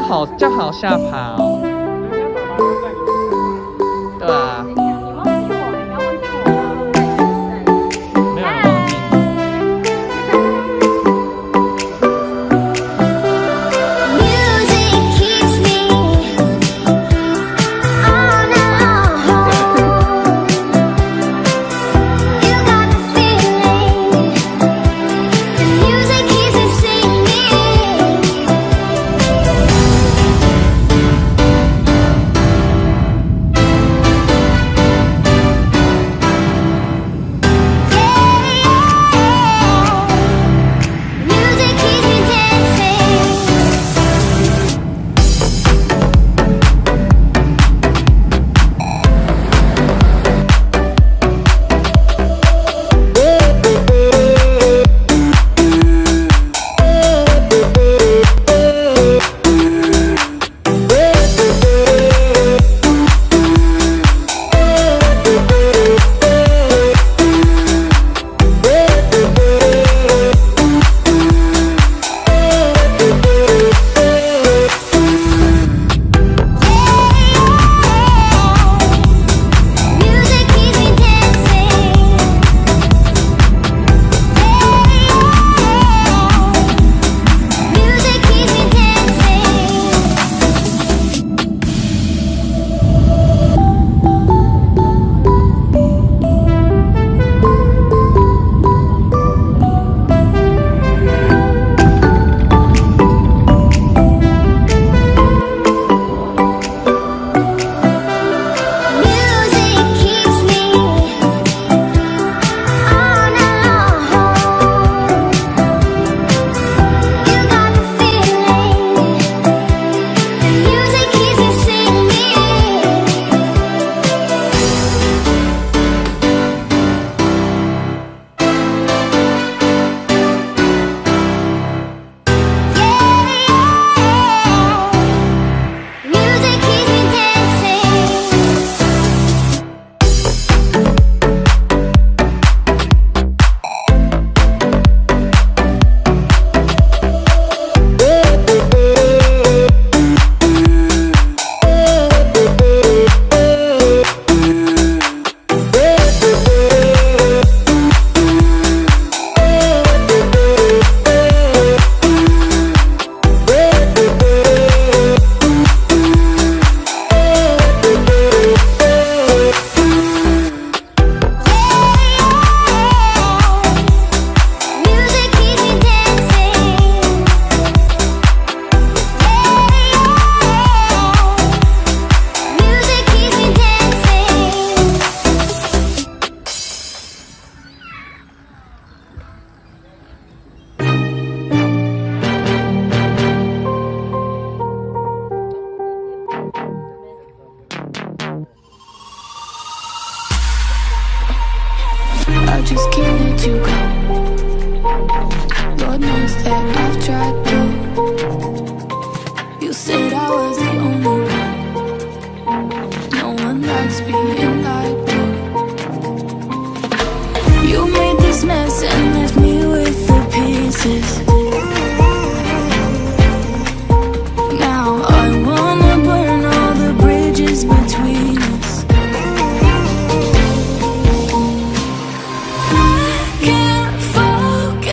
好叫好吓跑。哦对。啊 down. I just can't let you go. Lord knows that.